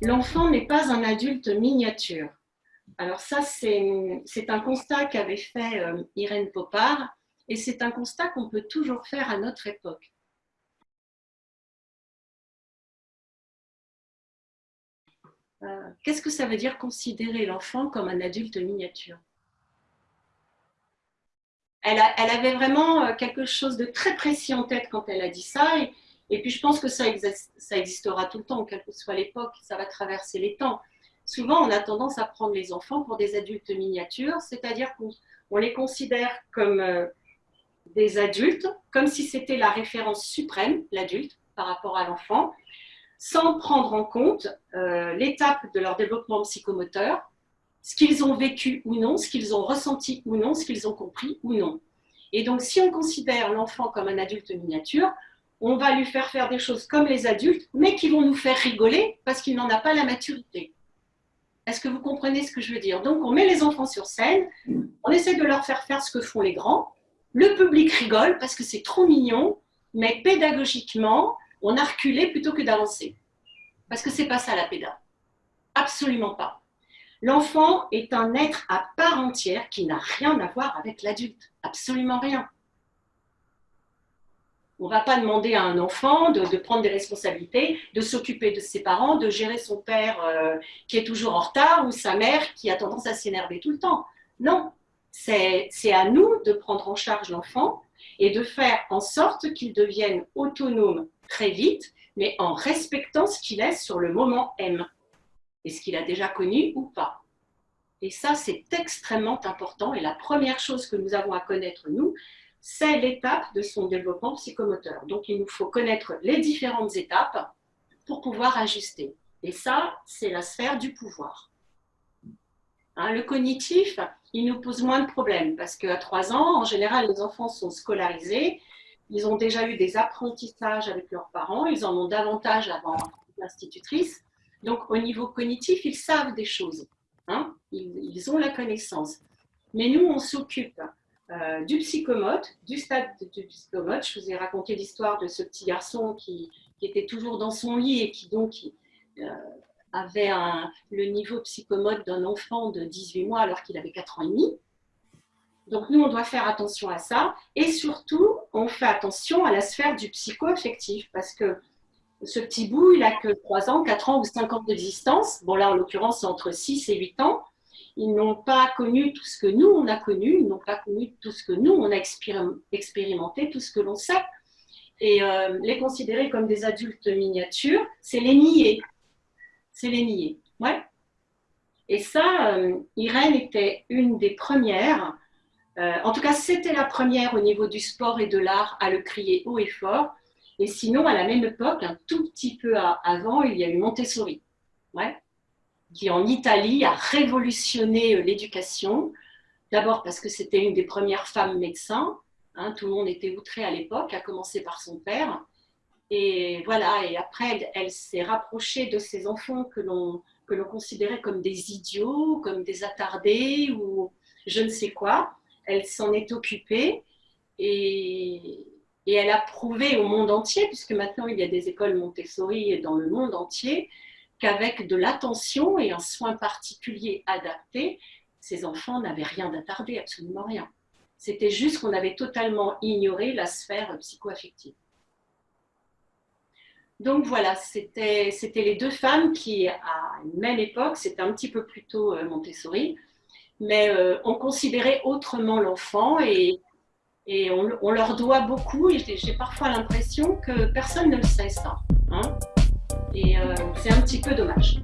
l'enfant n'est pas un adulte miniature. Alors ça, c'est un constat qu'avait fait euh, Irène Popard, et c'est un constat qu'on peut toujours faire à notre époque. Euh, qu'est-ce que ça veut dire considérer l'enfant comme un adulte miniature? Elle, avait vraiment euh, quelque chose de très précis en tête quand elle a dit ça, puis je pense que ça, ça existera tout le temps, quelle que soit l'époque, ça va traverser les temps souvent on a tendance à prendre les enfants pour des adultes miniatures, c'est-à-dire qu'on les considère comme euh, des adultes, comme si c'était la référence suprême, l'adulte, par rapport à l'enfant, sans prendre en compte euh, l'étape de leur développement psychomoteur, ce qu'ils ont vécu ou non, ce qu'ils ont ressenti ou non, ce qu'ils ont compris ou non. Et donc, si on considère l'enfant comme un adulte miniature, on va lui faire faire des choses comme les adultes, mais qui vont nous faire rigoler parce qu'il n'en a pas la maturité. Est-ce que vous comprenez ce que je veux dire? Donc, on met les enfants sur scène, on essaie de leur faire faire ce que font les grands. Le public rigole parce que c'est trop mignon, mais pédagogiquement, on a reculé plutôt que d'avancer. Parce que c'est pas ça la péda. Absolument pas. L'enfant est un être à part entière qui n'a rien à voir avec l'adulte. Absolument rien. On ne va pas demander à un enfant de, prendre des responsabilités, de s'occuper de ses parents, de gérer son père euh, qui est toujours en retard ou sa mère qui a tendance à s'énerver tout le temps. Non, c'est à nous de prendre en charge l'enfant et de faire en sorte qu'il devienne autonome très vite, mais en respectant ce qu'il est sur le moment M et ce qu'il a déjà connu ou pas. Et ça, c'est extrêmement important. Et la première chose que nous avons à connaître, nous, c'est l'étape de son développement psychomoteur. Donc, il nous faut connaître les différentes étapes pour pouvoir ajuster. Et ça, c'est la sphère du pouvoir. Hein, le cognitif, il nous pose moins de problèmes parce qu'à 3 ans, en général, les enfants sont scolarisés, ils ont déjà eu des apprentissages avec leurs parents, ils en ont davantage avant l'institutrice. Donc, au niveau cognitif, ils savent des choses. Hein, ils, ont la connaissance. Mais nous, on s'occupe euh, du psychomote, du stade du psychomote. Je vous ai raconté l'histoire de ce petit garçon qui, était toujours dans son lit et qui donc euh, avait le niveau psychomote d'un enfant de 18 mois alors qu'il avait 4 ans et demi. Donc nous, on doit faire attention à ça. Et surtout, on fait attention à la sphère du psycho-affectif parce que ce petit bout, il n'a que 3 ans, 4 ans ou 5 ans d'existence. Bon là, en l'occurrence, c'est entre 6 et 8 ans ils n'ont pas connu tout ce que nous, on a connu, ils n'ont pas connu tout ce que nous, on a expérimenté, tout ce que l'on sait. Et euh, les considérer comme des adultes miniatures, c'est les nier. C'est les nier. Ouais. Et ça, euh, Irène était une des premières, euh, en tout cas, c'était la première au niveau du sport et de l'art à le crier haut et fort. Et sinon, à la même époque, un tout petit peu avant, il y a eu Montessori. Ouais qui en Italie a révolutionné euh, l'éducation. D'abord parce que c'était une des premières femmes médecins. Hein, tout le monde était outré à l'époque, à commencer par son père. Et voilà, et après, elle, s'est rapprochée de ces enfants que l'on que l'on considérait comme des idiots, comme des attardés ou je ne sais quoi. Elle s'en est occupée et, et, elle a prouvé au monde entier, puisque maintenant il y a des écoles Montessori dans le monde entier, qu'avec de l'attention et un soin particulier adapté, ces enfants n'avaient rien d'attardé, absolument rien. C'était juste qu'on avait totalement ignoré la sphère psychoaffective. Donc voilà, c'était les deux femmes qui, à une même époque, c'était un petit peu plus tôt euh, Montessori, mais euh, on considérait autrement l'enfant et, on, leur doit beaucoup, j'ai parfois l'impression que personne ne le sait ça. Hein et euh, c'est un petit peu dommage.